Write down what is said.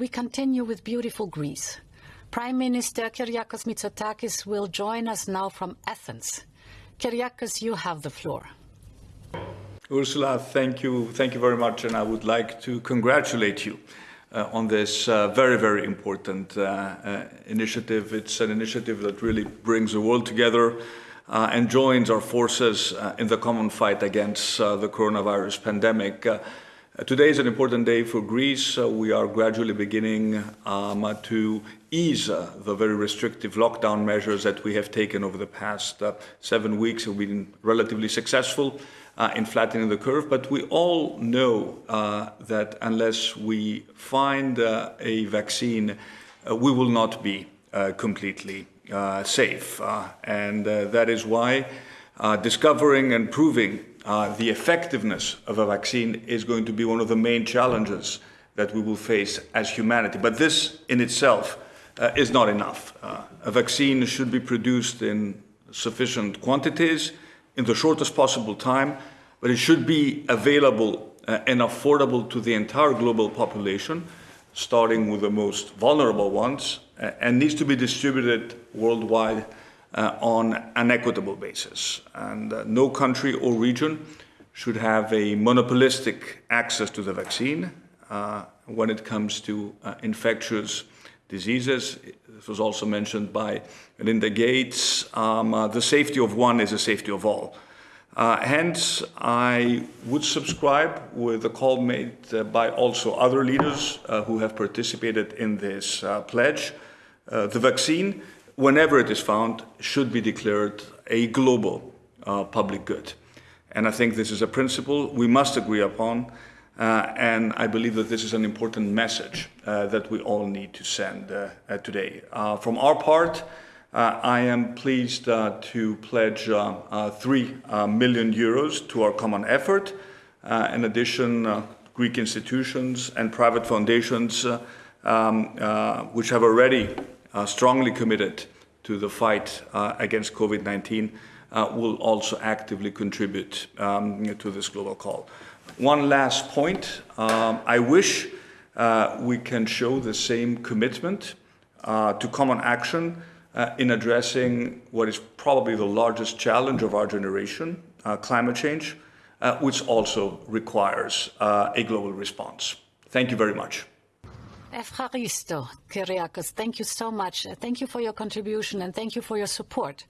we continue with beautiful Greece. Prime Minister Kyriakos Mitsotakis will join us now from Athens. Kyriakos, you have the floor. Ursula, thank you, thank you very much, and I would like to congratulate you uh, on this uh, very, very important uh, uh initiative. It's an initiative that really brings the world together uh, and joins our forces uh, in the common fight against the coronavirus pandemic. Today is an important day for Greece. we are gradually beginning um, to ease the very restrictive lockdown measures that we have taken over the past seven weeks. We've been relatively successful uh, in flattening the curve, but we all know uh, that unless we find uh, a vaccine, uh, we will not be uh, completely uh, safe. and that is why discovering and proving the effectiveness of a vaccine is going to be one of the main challenges that we will face as humanity. But this in itself is not enough. a vaccine should be produced in sufficient quantities in the shortest possible time, but it should be available uh, and affordable to the entire global population, starting with the most vulnerable ones, uh, and needs to be distributed worldwide uh, on an equitable basis. And uh, no country or region should have a monopolistic access to the vaccine uh, when it comes to uh, infectious diseases. This was also mentioned by Melinda Gates. Um, uh, the safety of one is the safety of all. Uh, hence, I would subscribe with the call made by also other leaders who have participated in this pledge. The vaccine, whenever it is found, should be declared a global uh, public good. And I think this is a principle we must agree upon. and I believe that this is an important message that we all need to send today. from our part, uh, I am pleased uh, to pledge uh, uh 3 uh, million euros to our common effort. Uh, in addition, Greek institutions and private foundations, um, which have already strongly committed to the fight against COVID-19, will also actively contribute um, to this global call. One last point. Um, I wish we can show the same commitment to common action uh, in addressing what is probably the largest challenge of our generation, uh, climate change, uh, which also requires uh, a global response. Thank you very much. Efcharisto, Kyriakos, thank you so much. Thank you for your contribution and thank you for your support.